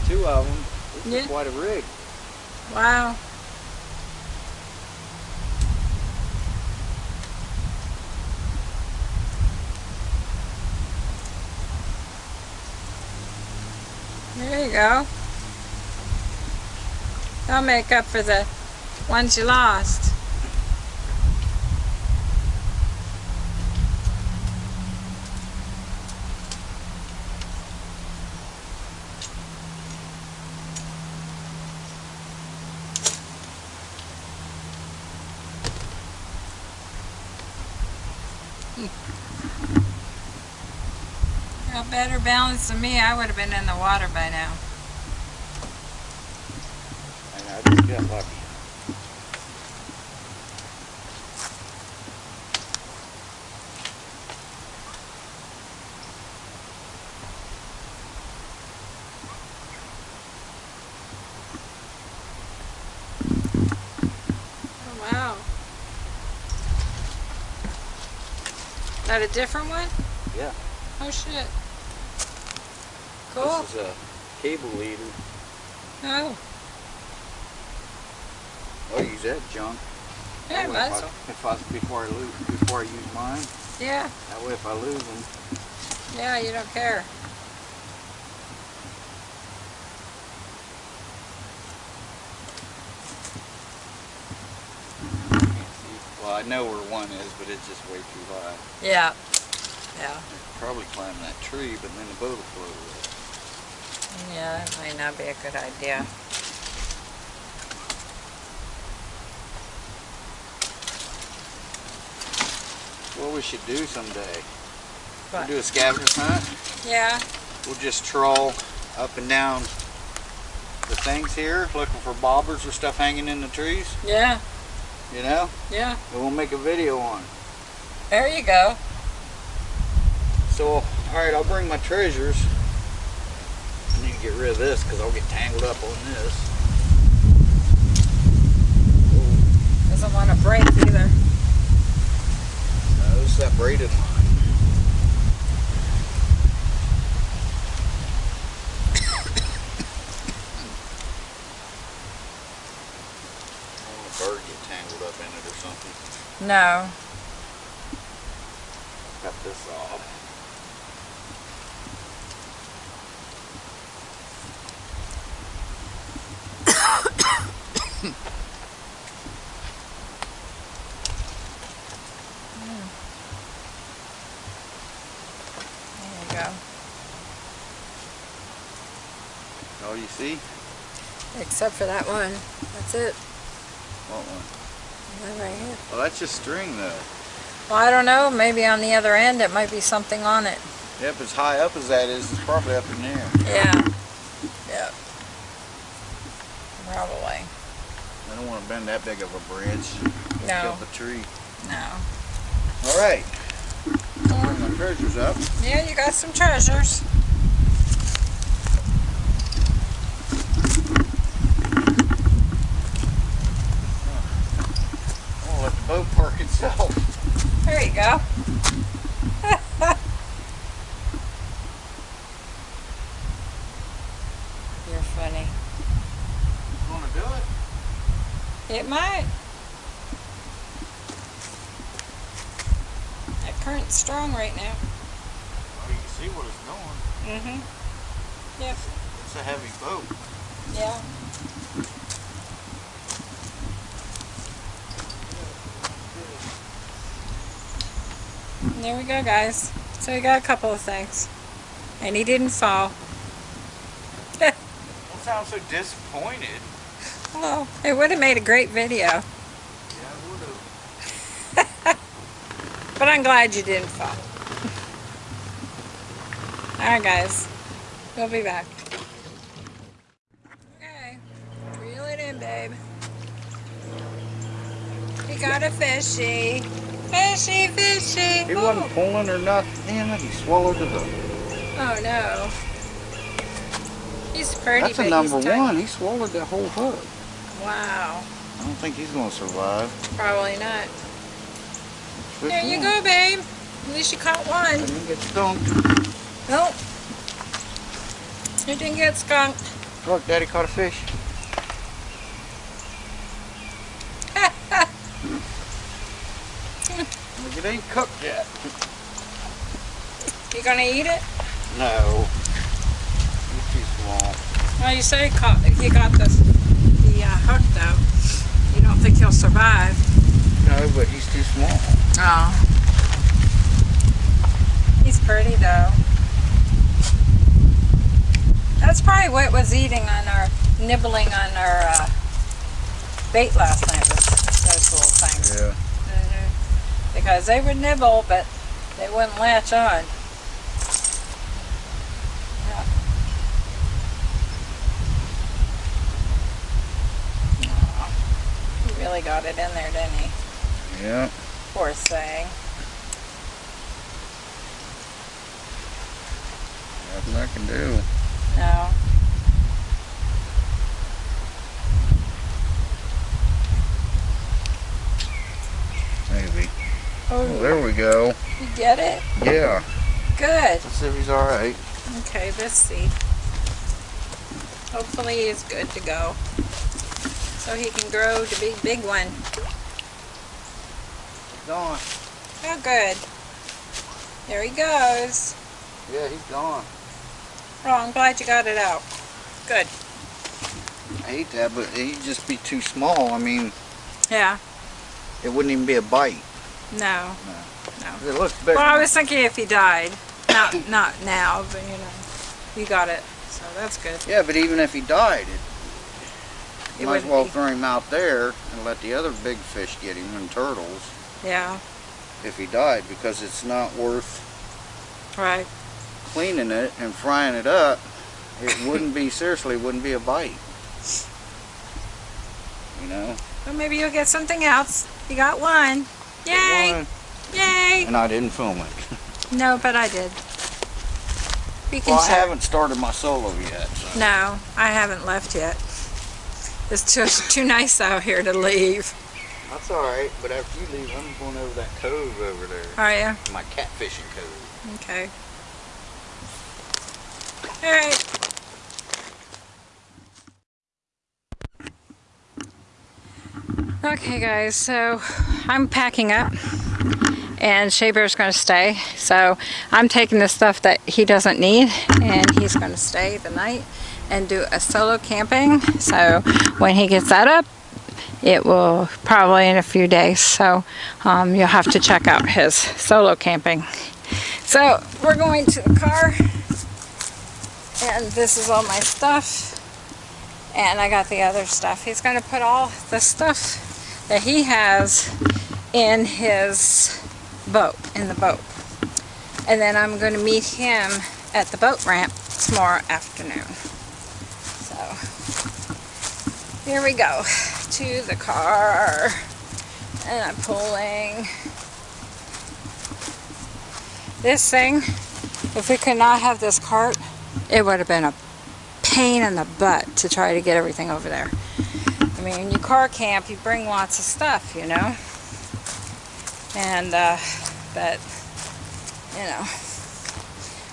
Two of them. This Yeah. is quite a rig. wow. There you go. That'll make up for the ones you lost. Balance than me, I would have been in the water by now. I just got lucky. Oh, wow. That a different one? Yeah. Oh shit. Cool. This is a cable leader. Oh, oh I'll use that junk. yeah, That way if I, if I before I lose before I use mine. Yeah, That way if I lose them, yeah, you don't care. I. Well, I know where one is, but it's just way too high. Yeah. Yeah. I could probably climb that tree, but then the boat will float away. Yeah, that might not be a good idea. What we should do someday? We'll do a scavenger hunt. Yeah. We'll just troll up and down the things here, looking for bobbers or stuff hanging in the trees. Yeah. You know, Yeah. and we'll make a video on. it. There you go. So, all right, I'll bring my treasures. I need to get rid of this because I'll get tangled up on this. Doesn't want to break either. No, it's that braided line. <coughs> I don't want a bird get tangled up in it or something. No. Cut this off. There you go. Oh, you see? Except for that one. That's it. What one? That right here. Well, that's just string though. Well, I don't know. Maybe on the other end it might be something on it. Yep, as high up as that is, it's probably up in there. Yeah. Yeah. Probably. I don't want to bend that big of a branch. No. Kill the tree. No. All right. Bring my treasures up. Yeah, you got some treasures. I'm gonna let the boat. There you go. You're funny. You wanna do it? It might. That current's strong right now. Oh, you can see what it's going. Mm-hmm. Yep. It's a heavy boat. Yeah. And there we go, guys. So we got a couple of things. And he didn't fall. Don't sound so disappointed. <laughs> Well, it would have made a great video. Yeah, I would have. <laughs> But I'm glad you didn't fall. <laughs> Alright, guys. We'll be back. Okay. Reel it in, babe. We got a fishy. Fishy, fishy. He wasn't pulling or nothing in it. He swallowed the hook. Oh no. He's pretty That's a number one. He swallowed that whole hook. Wow. I don't think he's gonna survive. Probably not. There you go, babe. At least you caught one. I didn't get skunked. Nope. You didn't get skunked. Look, Daddy caught a fish. Look, it ain't cooked yet. You gonna eat it? No. It's too small. Well, you say he got the, the uh, hook though. You don't think he'll survive? No, but he's too small. Oh. He's pretty though. That's probably what was eating on our, nibbling on our uh, bait last night was those little things. Yeah. Mhm. Because they would nibble, but they wouldn't latch on. Yeah. He really got it in there, didn't he? Yeah. Poor thing. Nothing I can do. No. Maybe. Oh, there we go. you get it? Yeah. Good. Let's see if he's alright. Okay, let's see. Hopefully he's good to go. So he can grow to be big one. Gone. Oh, good. There he goes. Yeah, he's gone. Oh, I'm glad you got it out. Good. I hate that, but he'd just be too small. I mean, Yeah. it wouldn't even be a bite. No. No. It looks big. Well, I was thinking if he died. Not, not now, but you know. You got it. So that's good. Yeah, but even if he died, it, It you might as well be- throw him out there and let the other big fish get him and turtles Yeah. if he died because it's not worth Right. cleaning it and frying it up. It wouldn't be, seriously, wouldn't be a bite. You know? Well, maybe you'll get something else. You got one. Yay! Yay! And I didn't film it. <laughs> No, but I did. We can Well, I haven't started my solo yet. So. No, I haven't left yet. It's just <laughs> too nice out here to leave. That's alright, but after you leave, I'm going over that cove over there. Are you? My catfishing cove. Okay. All Okay, guys, so I'm packing up and Shea Bear's going to stay. So I'm taking the stuff that he doesn't need and he's going to stay the night and do a solo camping. So when he gets that up, it will probably in a few days. So um, you'll have to check out his solo camping. So we're going to the car and this is all my stuff and I got the other stuff. He's going to put all the stuff that he has in his boat, in the boat. And then I'm going to meet him at the boat ramp tomorrow afternoon. So here we go to the car and I'm pulling this thing, if we could not have this cart, it would have been a pain in the butt to try to get everything over there. I mean, you car camp, you bring lots of stuff, you know? And, uh, but, you know,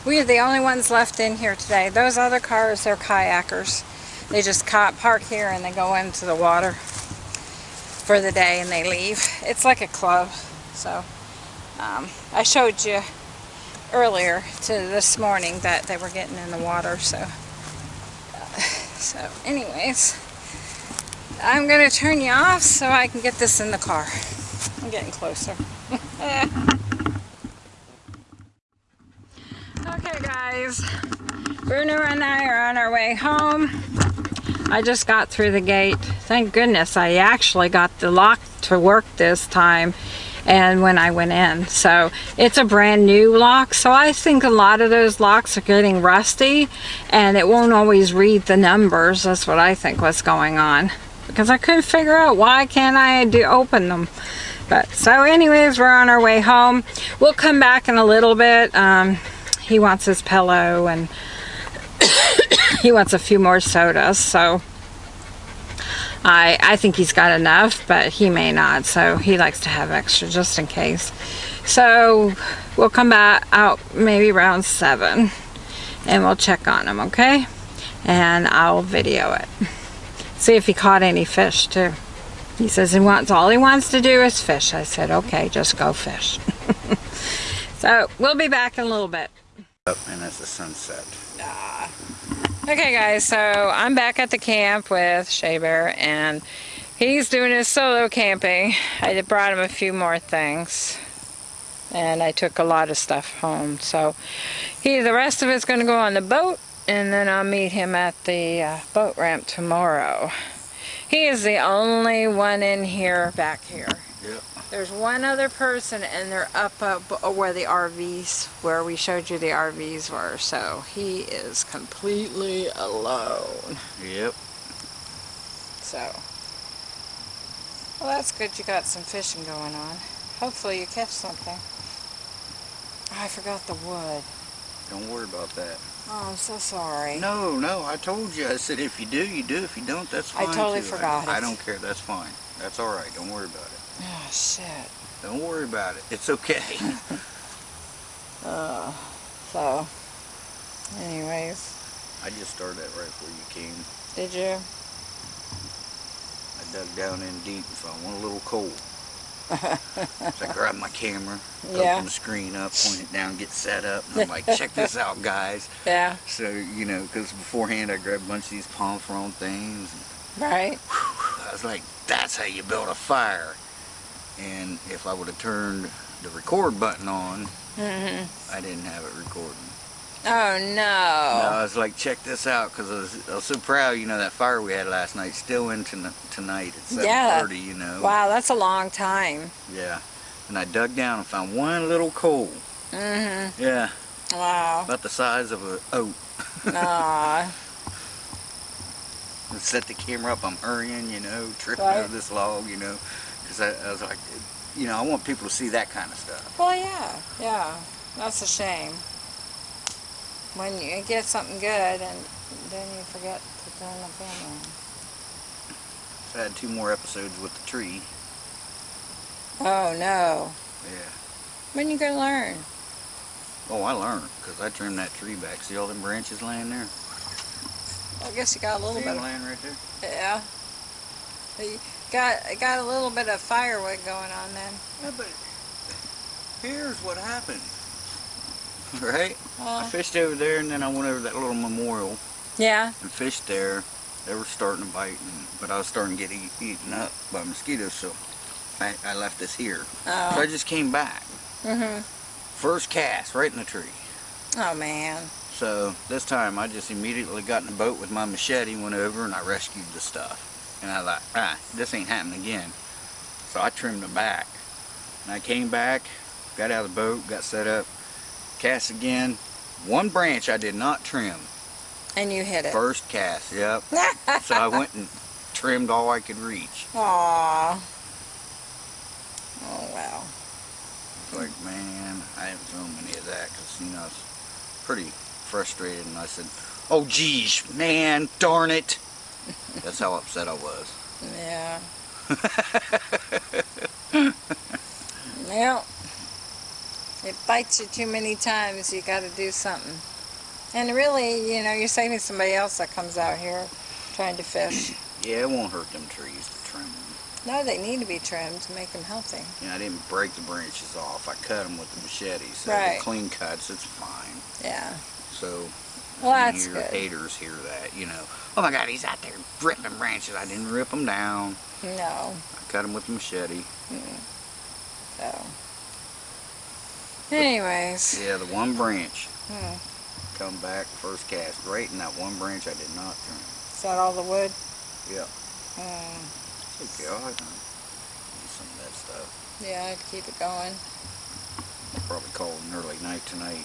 we are the only ones left in here today. Those other cars, they're kayakers. They just park here and they go into the water for the day and they leave. It's like a club, so um, I showed you earlier to this morning that they were getting in the water so uh, so anyways I'm gonna turn you off so I can get this in the car I'm getting closer <laughs> okay guys Bruno and I are on our way home I just got through the gate thank goodness I actually got the lock to work this time and when I went in. So it's a brand new lock. So I think a lot of those locks are getting rusty and it won't always read the numbers. That's what I think was going on. Because I couldn't figure out why can't I do open them. But so anyways, we're on our way home. We'll come back in a little bit. Um, he wants his pillow and <coughs> he wants a few more sodas. So I, I think he's got enough, but he may not, so he likes to have extra just in case. So we'll come back out maybe around 7 and we'll check on him, okay? And I'll video it. See if he caught any fish too. He says he wants all he wants to do is fish. I said, okay, just go fish. <laughs> so we'll be back in a little bit. Up and it's the sunset. Ah. Okay guys, so I'm back at the camp with Shea Bear and he's doing his solo camping. I brought him a few more things and I took a lot of stuff home. So he, the rest of it's going to go on the boat and then I'll meet him at the uh, boat ramp tomorrow. He is the only one in here back here. Yep. There's one other person and they're up, up where the RVs, where we showed you the RVs were. So he is completely alone. Yep. So, well that's good you got some fishing going on. Hopefully you catch something. Oh, I forgot the wood. Don't worry about that. Oh, I'm so sorry. No, no, I told you. I said if you do, you do. If you don't, that's fine. I totally too. forgot I, I don't care. That's fine. That's all right. Don't worry about it. Oh, shit. Don't worry about it. It's okay. <laughs> <laughs> Uh, so, anyways, I just started that right before you came. did you? I dug down in deep and found one little coal. So I grabbed my camera, Yeah. opened the screen up, point it down, get set up, and I'm like, check this out, guys. <laughs> Yeah, So, you know, because beforehand I grabbed a bunch of these palm frond things. right? I was like, that's how you build a fire. And if I would have turned the record button on, Mm-hmm. I didn't have it recording. Oh, No, no. I was like, check this out, because I was, I was so proud, you know, that fire we had last night, still in ton- tonight at 7.30, Yeah. you know. Wow, that's a long time. Yeah. And I dug down and found one little coal. Mm-hmm. Yeah, Wow. about the size of a oat. Aw. <laughs> And set the camera up, I'm hurrying, you know, tripping Right. over this log, you know, because I, I was like, you know, I want people to see that kind of stuff. Well, yeah, yeah. That's a shame. When you get something good and then you forget to turn the camera on. So I had two more episodes with the tree. Oh, no. Yeah. When you gonna learn? Oh, I learned, because I trimmed that tree back. See all them branches laying there? I guess you got a little See bit of, laying right there? yeah. You got, got a little bit of firewood going on then. Yeah, but here's what happened. <laughs> Right? I fished over there and then I went over that little memorial yeah. and fished there. They were starting to bite, and, but I was starting to get eat, eaten up by mosquitoes, so I, I left this here. So I Oh. just came back. Mm-hmm. First cast, right in the tree. Oh, man. So this time I just immediately got in the boat with my machete, went over and I rescued the stuff. And I thought, ah, this ain't happening again. So I trimmed the back. And I came back, got out of the boat, got set up, cast again. One branch I did not trim. And you hit it. First cast, yep. <laughs> so I went and trimmed all I could reach. Aw. Oh, wow. It's like, man, I haven't filmed any of that because, you know, I was pretty frustrated. And I said, oh, geez, man, darn it. <laughs> That's how upset I was. Yeah. <laughs> well, it bites you too many times. You got to do something. And really, you know, you're saving somebody else that comes out here trying to fish. Yeah, it won't hurt them trees to trim them. No, they need to be trimmed to make them healthy. Yeah, I didn't break the branches off. I cut them with the machete. So Right. clean cuts, it's fine. Yeah. So Well, that's your good. haters hear that, you know. Oh my God, he's out there ripping branches. I didn't rip them down. No. I cut them with the machete. So. Anyways. Yeah, the one branch Hmm. come back first cast right in that one branch I did not trim. Is that all the wood? Yeah. Hmm. It's okay, I'll have to use some of that stuff. Yeah, I'd keep it going. I'll probably call it an early night tonight.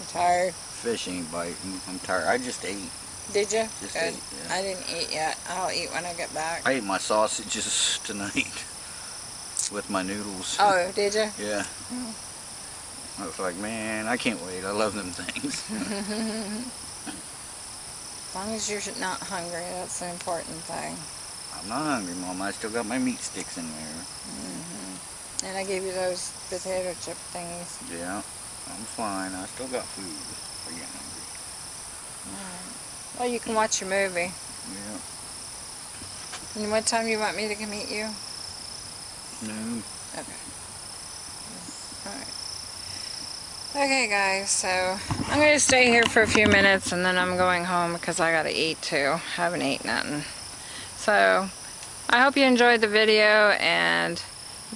I'm tired. Fish ain't biting. I'm tired. I just ate. Did you? Just Good. ate, yeah. I didn't eat yet. I'll eat when I get back. I ate my sausages <laughs> tonight with my noodles. Oh, did you? Yeah. Oh. I was like, man, I can't wait. I love them things. As <laughs> long as you're not hungry, that's the important thing. I'm not hungry, Mom. I still got my meat sticks in there. hmm And I gave you those potato chip thingies. Yeah, I'm fine. I still got food. I get hungry. Well, you can watch your movie. Yeah. And what time you want me to come meet you? Noon. Okay. Alright. Okay guys, so I'm gonna stay here for a few minutes and then I'm going home because I gotta eat too. Haven't eaten nothing. So I hope you enjoyed the video and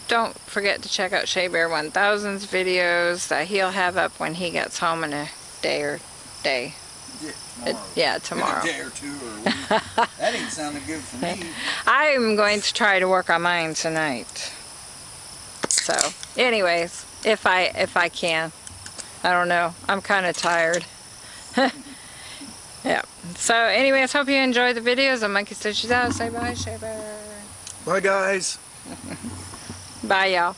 don't forget to check out Shea Bear 1000's videos that he'll have up when he gets home in a day or day. Yeah, Uh, yeah, tomorrow. <laughs> A day or two or a week. <laughs> that ain't sounding good for me. I'm going to try to work on mine tonight. So, anyways, if I if I can. I don't know. I'm kind of tired. <laughs> yeah. So, anyways, hope you enjoyed the videos. I'm Monkey Stitches out. Say bye, Shea Bear. Bye, guys. Bye, y'all.